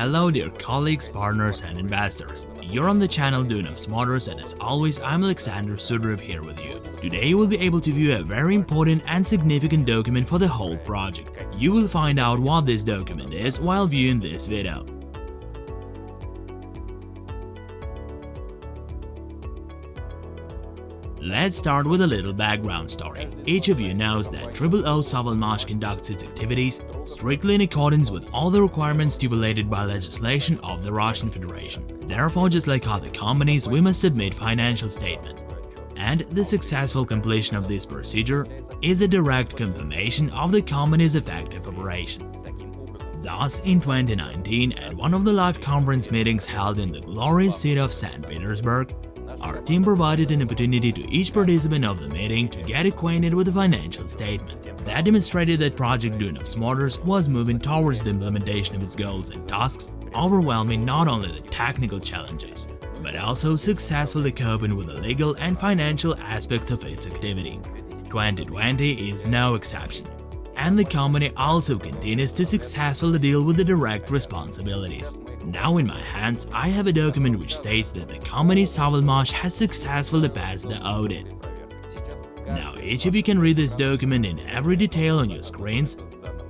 Hello dear colleagues, partners and investors. You're on the channel Dune of Smarters and as always I'm Alexander Sudarev here with you. Today you will be able to view a very important and significant document for the whole project. You will find out what this document is while viewing this video. Let's start with a little background story. Each of you knows that Triple O Savalmash conducts its activities strictly in accordance with all the requirements stipulated by legislation of the Russian Federation. Therefore, just like other companies, we must submit financial statement. And the successful completion of this procedure is a direct confirmation of the company's effective operation. Thus, in 2019, at one of the live conference meetings held in the glorious city of St. Petersburg, our team provided an opportunity to each participant of the meeting to get acquainted with the financial statement. That demonstrated that Project Dune of Smarters was moving towards the implementation of its goals and tasks, overwhelming not only the technical challenges, but also successfully coping with the legal and financial aspects of its activity. 2020 is no exception, and the company also continues to successfully deal with the direct responsibilities. Now in my hands, I have a document which states that the company Savalmash has successfully passed the audit. Now each of you can read this document in every detail on your screens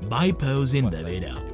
by pausing the video.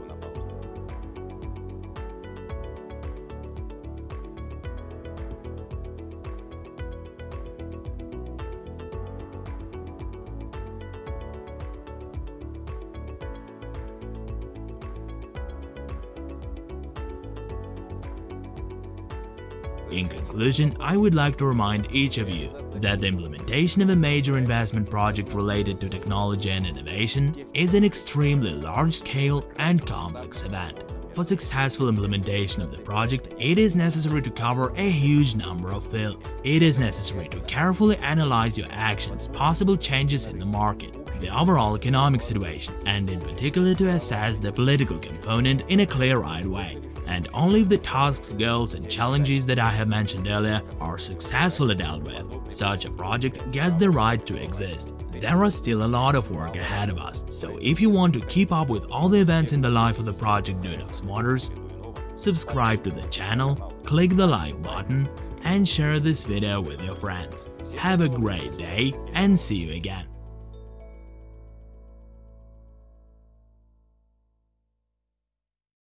In conclusion, I would like to remind each of you that the implementation of a major investment project related to technology and innovation is an extremely large-scale and complex event. For successful implementation of the project, it is necessary to cover a huge number of fields. It is necessary to carefully analyze your actions, possible changes in the market, the overall economic situation, and in particular to assess the political component in a clear-eyed way and only if the tasks, goals and challenges that I have mentioned earlier are successfully dealt with, such a project gets the right to exist. There are still a lot of work ahead of us, so if you want to keep up with all the events in the life of the project Dune of Smarters, subscribe to the channel, click the like button, and share this video with your friends. Have a great day and see you again.